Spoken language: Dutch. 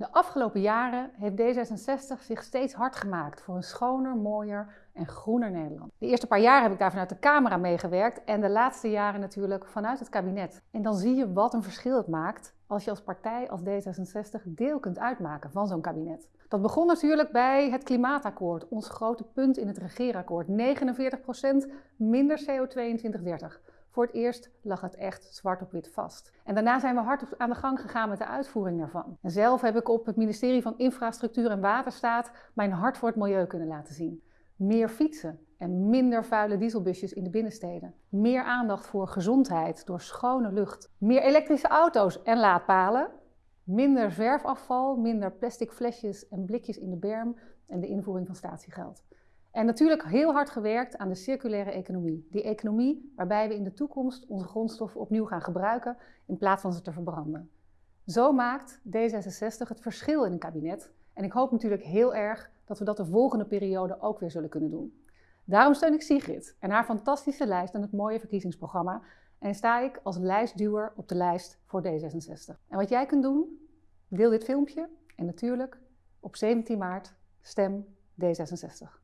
De afgelopen jaren heeft D66 zich steeds hard gemaakt voor een schoner, mooier en groener Nederland. De eerste paar jaar heb ik daar vanuit de camera meegewerkt en de laatste jaren natuurlijk vanuit het kabinet. En dan zie je wat een verschil het maakt als je als partij als D66 deel kunt uitmaken van zo'n kabinet. Dat begon natuurlijk bij het klimaatakkoord, ons grote punt in het regeerakkoord. 49% minder CO2 in 2030. Voor het eerst lag het echt zwart op wit vast. En daarna zijn we hard aan de gang gegaan met de uitvoering daarvan. En zelf heb ik op het ministerie van Infrastructuur en Waterstaat mijn hart voor het milieu kunnen laten zien. Meer fietsen en minder vuile dieselbusjes in de binnensteden. Meer aandacht voor gezondheid door schone lucht. Meer elektrische auto's en laadpalen. Minder zwerfafval, minder plastic flesjes en blikjes in de berm en de invoering van statiegeld. En natuurlijk heel hard gewerkt aan de circulaire economie. Die economie waarbij we in de toekomst onze grondstoffen opnieuw gaan gebruiken in plaats van ze te verbranden. Zo maakt D66 het verschil in een kabinet. En ik hoop natuurlijk heel erg dat we dat de volgende periode ook weer zullen kunnen doen. Daarom steun ik Sigrid en haar fantastische lijst en het mooie verkiezingsprogramma. En sta ik als lijstduwer op de lijst voor D66. En wat jij kunt doen, deel dit filmpje en natuurlijk op 17 maart stem D66.